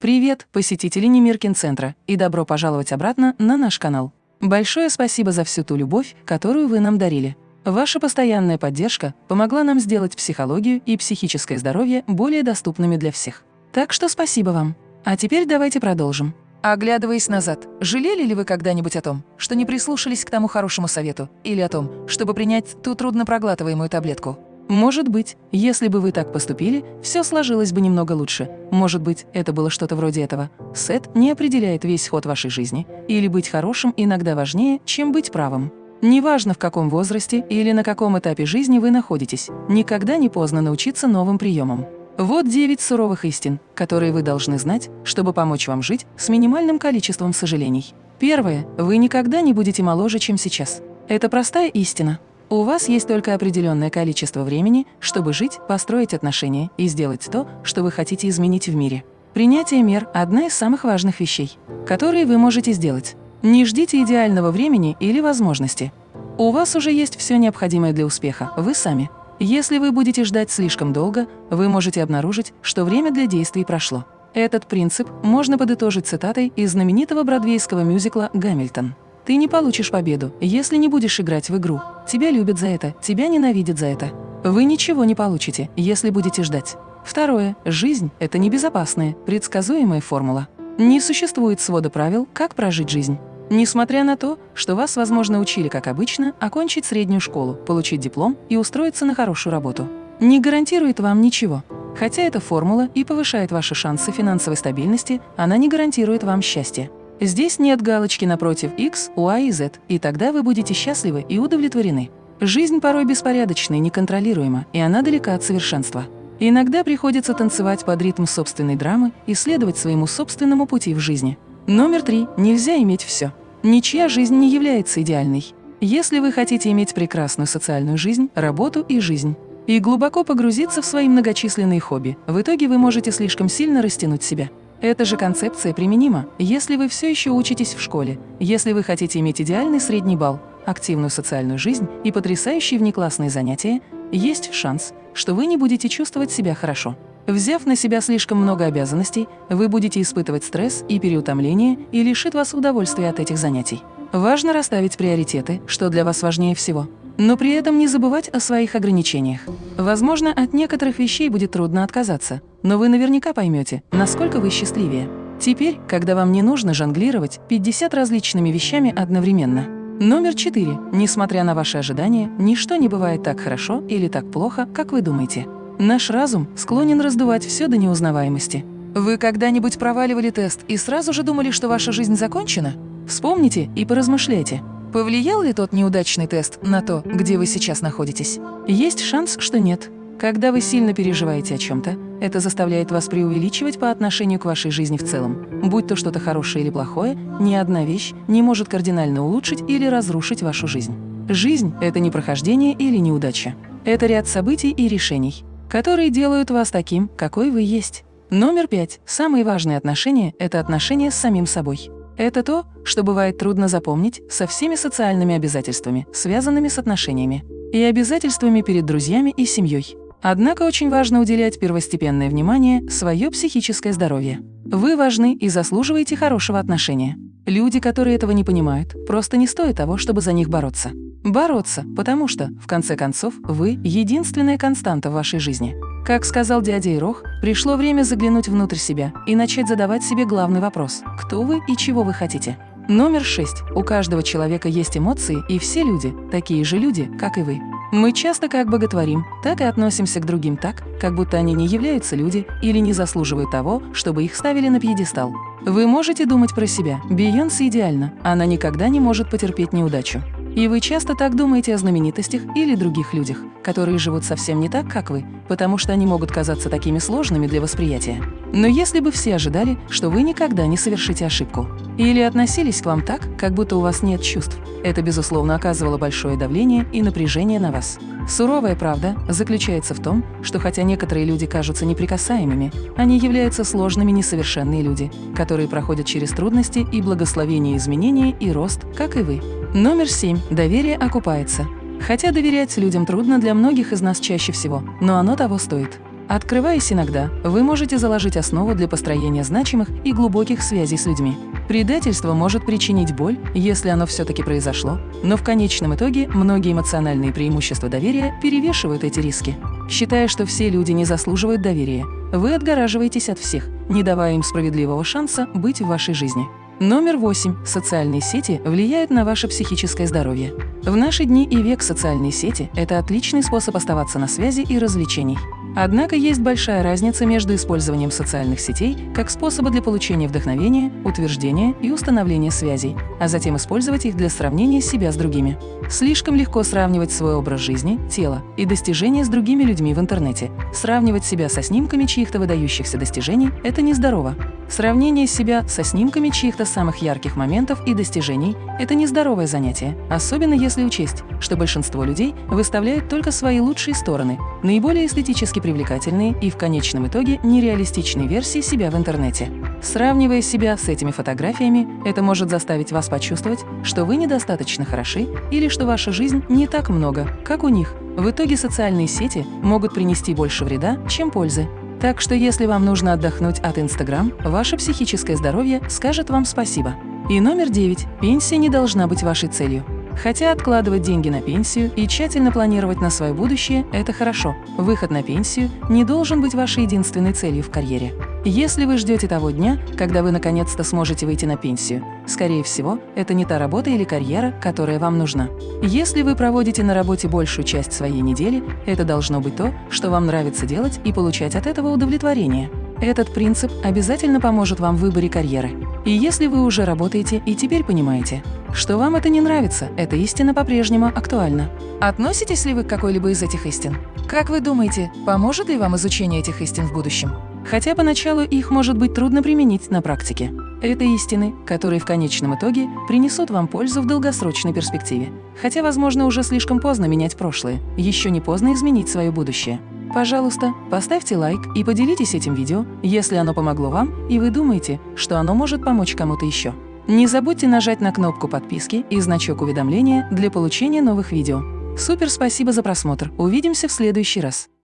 Привет, посетители Немиркин-центра, и добро пожаловать обратно на наш канал. Большое спасибо за всю ту любовь, которую вы нам дарили. Ваша постоянная поддержка помогла нам сделать психологию и психическое здоровье более доступными для всех. Так что спасибо вам. А теперь давайте продолжим. Оглядываясь назад, жалели ли вы когда-нибудь о том, что не прислушались к тому хорошему совету, или о том, чтобы принять ту труднопроглатываемую таблетку? Может быть, если бы вы так поступили, все сложилось бы немного лучше. Может быть, это было что-то вроде этого. Сет не определяет весь ход вашей жизни. Или быть хорошим иногда важнее, чем быть правым. Неважно, в каком возрасте или на каком этапе жизни вы находитесь, никогда не поздно научиться новым приемам. Вот девять суровых истин, которые вы должны знать, чтобы помочь вам жить с минимальным количеством сожалений. Первое. Вы никогда не будете моложе, чем сейчас. Это простая истина, у вас есть только определенное количество времени, чтобы жить, построить отношения и сделать то, что вы хотите изменить в мире. Принятие мер – одна из самых важных вещей, которые вы можете сделать. Не ждите идеального времени или возможности. У вас уже есть все необходимое для успеха, вы сами. Если вы будете ждать слишком долго, вы можете обнаружить, что время для действий прошло. Этот принцип можно подытожить цитатой из знаменитого бродвейского мюзикла «Гамильтон». Ты не получишь победу, если не будешь играть в игру. Тебя любят за это, тебя ненавидят за это. Вы ничего не получите, если будете ждать. Второе. Жизнь – это небезопасная, предсказуемая формула. Не существует свода правил, как прожить жизнь. Несмотря на то, что вас, возможно, учили, как обычно, окончить среднюю школу, получить диплом и устроиться на хорошую работу. Не гарантирует вам ничего. Хотя эта формула и повышает ваши шансы финансовой стабильности, она не гарантирует вам счастья. Здесь нет галочки напротив X, Y и Z, и тогда вы будете счастливы и удовлетворены. Жизнь порой беспорядочна и неконтролируема, и она далека от совершенства. Иногда приходится танцевать под ритм собственной драмы и следовать своему собственному пути в жизни. Номер три. Нельзя иметь все. Ничья жизнь не является идеальной. Если вы хотите иметь прекрасную социальную жизнь, работу и жизнь, и глубоко погрузиться в свои многочисленные хобби, в итоге вы можете слишком сильно растянуть себя. Эта же концепция применима, если вы все еще учитесь в школе, если вы хотите иметь идеальный средний балл, активную социальную жизнь и потрясающие внеклассные занятия, есть шанс, что вы не будете чувствовать себя хорошо. Взяв на себя слишком много обязанностей, вы будете испытывать стресс и переутомление и лишит вас удовольствия от этих занятий. Важно расставить приоритеты, что для вас важнее всего. Но при этом не забывать о своих ограничениях. Возможно, от некоторых вещей будет трудно отказаться, но вы наверняка поймете, насколько вы счастливее. Теперь, когда вам не нужно жонглировать 50 различными вещами одновременно. Номер 4. Несмотря на ваши ожидания, ничто не бывает так хорошо или так плохо, как вы думаете. Наш разум склонен раздувать все до неузнаваемости. Вы когда-нибудь проваливали тест и сразу же думали, что ваша жизнь закончена? Вспомните и поразмышляйте. Повлиял ли тот неудачный тест на то, где вы сейчас находитесь? Есть шанс, что нет. Когда вы сильно переживаете о чем-то, это заставляет вас преувеличивать по отношению к вашей жизни в целом. Будь то что-то хорошее или плохое, ни одна вещь не может кардинально улучшить или разрушить вашу жизнь. Жизнь – это не прохождение или неудача. Это ряд событий и решений, которые делают вас таким, какой вы есть. Номер пять. Самые важные отношения – это отношения с самим собой. Это то, что бывает трудно запомнить со всеми социальными обязательствами, связанными с отношениями, и обязательствами перед друзьями и семьей. Однако очень важно уделять первостепенное внимание свое психическое здоровье. Вы важны и заслуживаете хорошего отношения. Люди, которые этого не понимают, просто не стоят того, чтобы за них бороться. Бороться, потому что, в конце концов, вы – единственная константа в вашей жизни. Как сказал дядя Ирох, пришло время заглянуть внутрь себя и начать задавать себе главный вопрос – кто вы и чего вы хотите? Номер шесть. У каждого человека есть эмоции, и все люди – такие же люди, как и вы. Мы часто как боготворим, так и относимся к другим так, как будто они не являются люди или не заслуживают того, чтобы их ставили на пьедестал. Вы можете думать про себя. Бейонсе идеальна, она никогда не может потерпеть неудачу. И вы часто так думаете о знаменитостях или других людях, которые живут совсем не так, как вы, потому что они могут казаться такими сложными для восприятия. Но если бы все ожидали, что вы никогда не совершите ошибку, или относились к вам так, как будто у вас нет чувств, это, безусловно, оказывало большое давление и напряжение на вас. Суровая правда заключается в том, что хотя некоторые люди кажутся неприкасаемыми, они являются сложными несовершенные люди, которые проходят через трудности и благословение изменения и рост, как и вы. Номер семь. Доверие окупается. Хотя доверять людям трудно для многих из нас чаще всего, но оно того стоит. Открываясь иногда, вы можете заложить основу для построения значимых и глубоких связей с людьми. Предательство может причинить боль, если оно все-таки произошло, но в конечном итоге многие эмоциональные преимущества доверия перевешивают эти риски. Считая, что все люди не заслуживают доверия, вы отгораживаетесь от всех, не давая им справедливого шанса быть в вашей жизни. Номер восемь. Социальные сети влияют на ваше психическое здоровье. В наши дни и век социальные сети – это отличный способ оставаться на связи и развлечений. Однако есть большая разница между использованием социальных сетей как способа для получения вдохновения, утверждения и установления связей, а затем использовать их для сравнения себя с другими. Слишком легко сравнивать свой образ жизни, тело и достижения с другими людьми в интернете. Сравнивать себя со снимками чьих-то выдающихся достижений – это нездорово. Сравнение себя со снимками чьих-то самых ярких моментов и достижений – это нездоровое занятие, особенно если учесть, что большинство людей выставляют только свои лучшие стороны, наиболее эстетически привлекательные и в конечном итоге нереалистичные версии себя в интернете. Сравнивая себя с этими фотографиями, это может заставить вас почувствовать, что вы недостаточно хороши или что ваша жизнь не так много, как у них. В итоге социальные сети могут принести больше вреда, чем пользы. Так что если вам нужно отдохнуть от Инстаграм, ваше психическое здоровье скажет вам спасибо. И номер девять. Пенсия не должна быть вашей целью. Хотя откладывать деньги на пенсию и тщательно планировать на свое будущее – это хорошо. Выход на пенсию не должен быть вашей единственной целью в карьере. Если вы ждете того дня, когда вы наконец-то сможете выйти на пенсию, скорее всего, это не та работа или карьера, которая вам нужна. Если вы проводите на работе большую часть своей недели, это должно быть то, что вам нравится делать и получать от этого удовлетворение. Этот принцип обязательно поможет вам в выборе карьеры. И если вы уже работаете и теперь понимаете, что вам это не нравится, эта истина по-прежнему актуальна. Относитесь ли вы к какой-либо из этих истин? Как вы думаете, поможет ли вам изучение этих истин в будущем? Хотя поначалу их может быть трудно применить на практике. Это истины, которые в конечном итоге принесут вам пользу в долгосрочной перспективе. Хотя, возможно, уже слишком поздно менять прошлое, еще не поздно изменить свое будущее. Пожалуйста, поставьте лайк и поделитесь этим видео, если оно помогло вам и вы думаете, что оно может помочь кому-то еще. Не забудьте нажать на кнопку подписки и значок уведомления для получения новых видео. Супер спасибо за просмотр. Увидимся в следующий раз.